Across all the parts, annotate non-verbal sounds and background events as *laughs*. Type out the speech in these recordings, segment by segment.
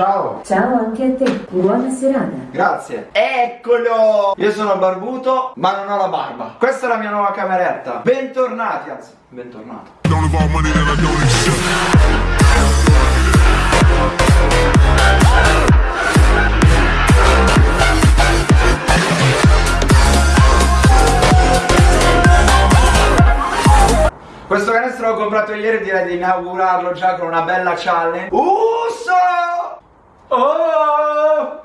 Ciao. Ciao anche a te, buona serata. Grazie. Eccolo! Io sono barbuto, ma non ho la barba. Questa è la mia nuova cameretta. Bentornati, anzi, bentornato. Questo canestro l'ho comprato ieri e direi di inaugurarlo già con una bella challenge. Uso! Oh!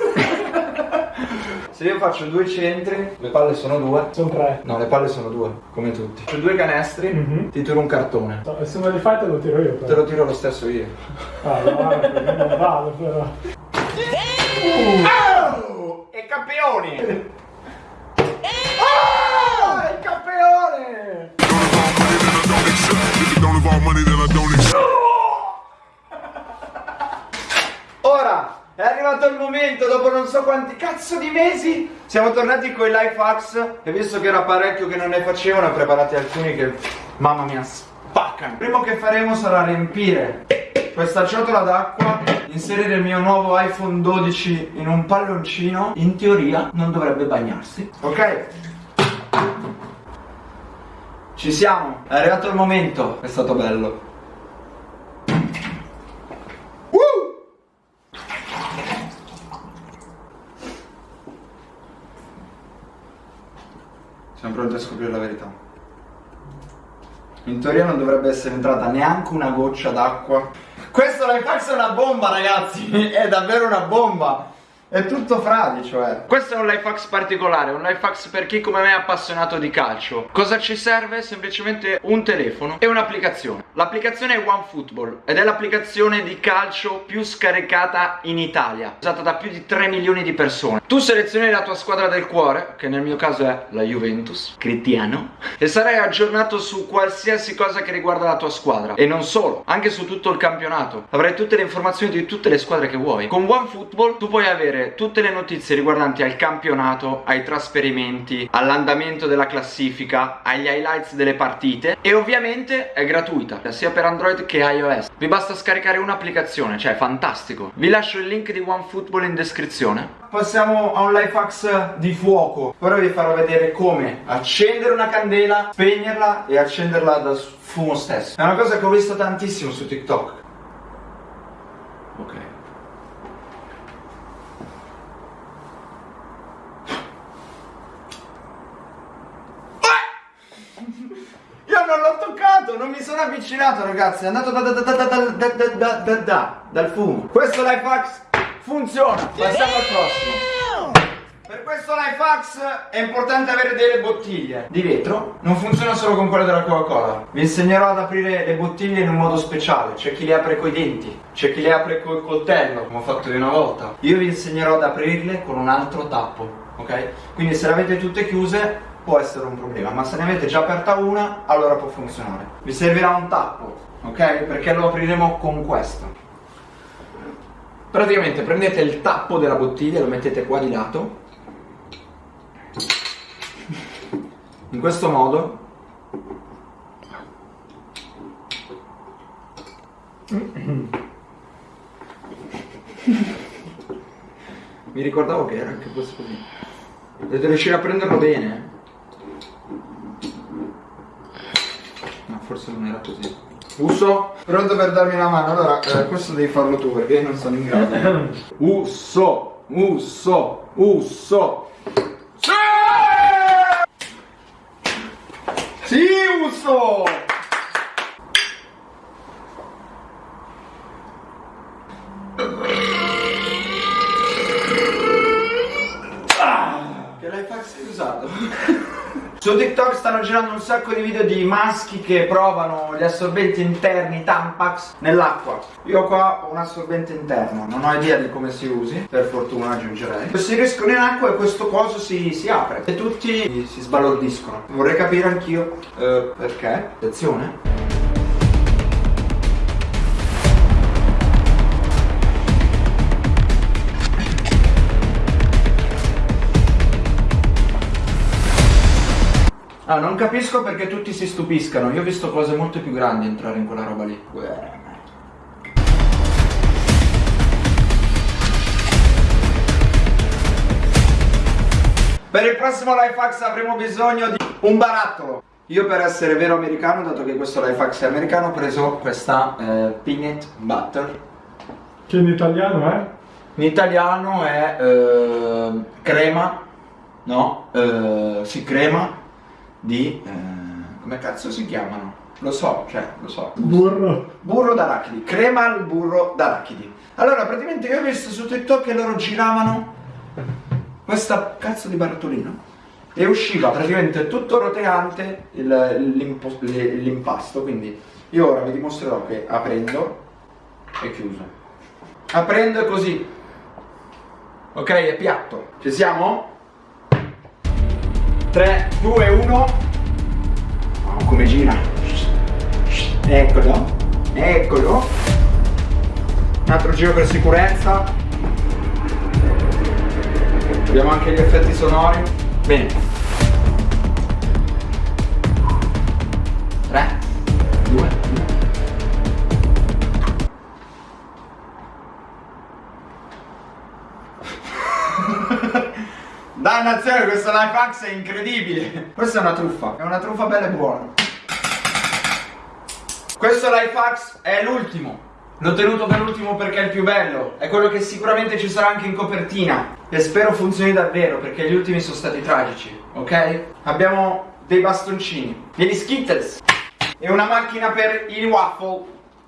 *laughs* Se io faccio due centri, le palle sono due. Sono tre. No, le palle sono due, come tutti. Faccio due canestri, Mhm. ti tiro un cartone. No, Se me li fai te lo tiro io Te però. lo tiro lo stesso io. Ah, guarda, *laughs* non vado però. Oh! E campioni! Oh! Il campione! Arrivato il momento, dopo non so quanti cazzo di mesi, siamo tornati con i life hacks e visto che era parecchio che non ne facevano, ne ho preparati alcuni che, mamma mia, spaccano. Primo che faremo sarà riempire questa ciotola d'acqua, inserire il mio nuovo iPhone 12 in un palloncino, in teoria non dovrebbe bagnarsi, ok? Ci siamo, è arrivato il momento, è stato bello. Siamo pronti a scoprire la verità. In teoria non dovrebbe essere entrata neanche una goccia d'acqua. Questo Lifehack è una bomba, ragazzi! *laughs* È davvero una bomba! È tutto fradi, cioè. Questo è un Lifehack particolare, un Lifehack per chi come me è appassionato di calcio. Cosa ci serve? Semplicemente un telefono e un'applicazione. L'applicazione è OneFootball ed è l'applicazione di calcio più scaricata in Italia, usata da più di 3 milioni di persone. Tu selezioni la tua squadra del cuore, che nel mio caso è la Juventus, Cristiano, e sarai aggiornato su qualsiasi cosa che riguarda la tua squadra. E non solo, anche su tutto il campionato. Avrai tutte le informazioni di tutte le squadre che vuoi. Con OneFootball tu puoi avere tutte le notizie riguardanti al campionato, ai trasferimenti, all'andamento della classifica, agli highlights delle partite e ovviamente è gratuita, sia per Android che iOS. Vi basta scaricare un'applicazione, cioè è fantastico. Vi lascio il link di OneFootball in descrizione. Passiamo a un life hacks di fuoco. Ora vi farò vedere come accendere una candela, spegnerla e accenderla dal fumo stesso. È una cosa che ho visto tantissimo su TikTok. Ok. Io non l'ho toccato, non mi sono avvicinato ragazzi, è andato da, da, da, da, da, da, da, da, da, da, dal fumo. Questo life hacks funziona, passiamo al prossimo. Per questo life hacks è importante avere delle bottiglie di vetro, non funziona solo con quelle della Coca-Cola. Vi insegnerò ad aprire le bottiglie in un modo speciale, c'è chi le apre coi denti, c'è chi le apre col coltello, come ho fatto io una volta. Io vi insegnerò ad aprirle con un altro tappo, ok? Quindi se le avete tutte chiuse può essere un problema, ma se ne avete già aperta una, allora può funzionare. Vi servirà un tappo, ok? Perché lo apriremo con questo. Praticamente prendete il tappo della bottiglia, lo mettete qua di lato. In questo modo. Mi ricordavo che era anche questo così. Dovete riuscire a prenderlo bene. No, forse non era così. Uso, pronto per darmi una mano. Allora, eh, questo devi farlo tu perché io non sono in grado. *coughs* Uso, uso, uso. Sì! Sì, uso! Che life hack sei usato? Su TikTok stanno girando un sacco di video di maschi che provano gli assorbenti interni Tampax nell'acqua. Io qua ho un assorbente interno, non ho idea di come si usi, per fortuna aggiungerei. Si riescono in acqua e questo coso si, si apre e tutti si sbalordiscono. Vorrei capire anch'io eh, perché. Attenzione. Ah, non capisco perché tutti si stupiscano. Io ho visto cose molto più grandi entrare in quella roba lì. Per il prossimo lifehacks avremo bisogno di un barattolo. Io per essere vero americano, dato che questo lifehacks è americano, ho preso questa eh, peanut butter. Che in italiano è? In italiano è eh, crema, no? Eh, si sì, crema di... eh, come cazzo si chiamano? Lo so, cioè, lo so. Burro. Burro d'arachidi, crema al burro d'arachidi. Allora, praticamente io ho visto su TikTok che loro giravano questa cazzo di barattolino e usciva praticamente tutto roteante l'impasto, quindi io ora vi dimostrerò che aprendo è chiuso. Aprendo è così. Ok, è piatto. Ci siamo? 3, 2, 1. Oh, come gira. Eccolo. Eccolo. Un altro giro per sicurezza. Abbiamo anche gli effetti sonori. Bene. Questo life hacks è incredibile. Questa è una truffa. È una truffa bella e buona. Questo life hacks è l'ultimo. L'ho tenuto per l'ultimo perché è il più bello. È quello che sicuramente ci sarà anche in copertina. E spero funzioni davvero perché gli ultimi sono stati tragici. Ok? Abbiamo dei bastoncini, degli Skittles e una macchina per i waffle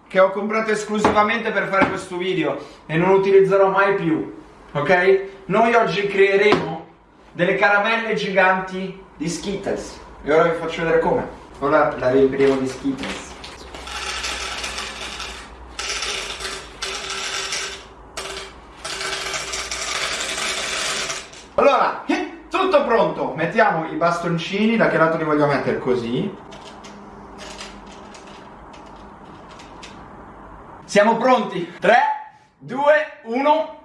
che ho comprato esclusivamente per fare questo video e non utilizzerò mai più. Ok? Noi oggi creeremo delle caramelle giganti di Skittles. E ora vi faccio vedere come. Ora la riempiremo di Skittles. Allora, tutto pronto. Mettiamo i bastoncini, da che lato li voglio mettere? Così. Siamo pronti. 3, 2, 1.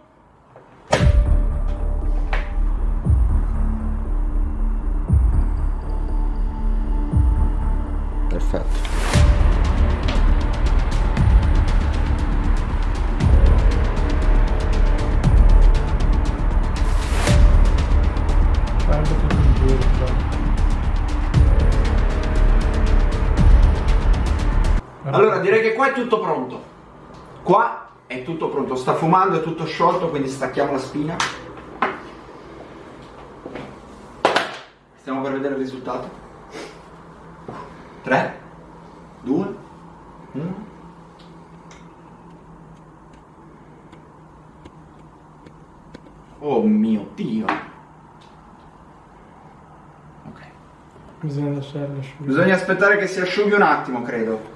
Qua è tutto pronto. Qua è tutto pronto, sta fumando, è tutto sciolto, quindi stacchiamo la spina. Stiamo per vedere il risultato. 3, 2, 1. Oh mio Dio. Ok. Bisogna lasciarlo asciugare. Bisogna aspettare che si asciughi un attimo, credo.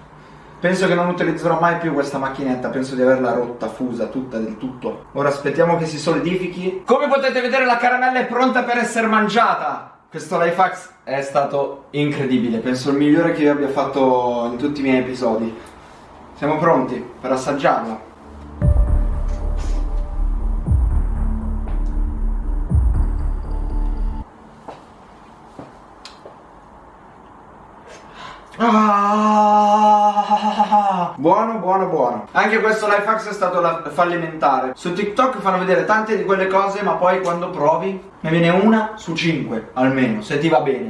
Penso che non utilizzerò mai più questa macchinetta, penso di averla rotta, fusa, tutta del tutto. Ora aspettiamo che si solidifichi. Come potete vedere la caramella è pronta per essere mangiata. Questo life hacks è stato incredibile, penso il migliore che io abbia fatto in tutti i miei episodi. Siamo pronti per assaggiarla. Ah, buono, buono, buono. Anche questo life hacks è stato fallimentare. Su TikTok fanno vedere tante di quelle cose, ma poi quando provi ne viene una su cinque, almeno, se ti va bene.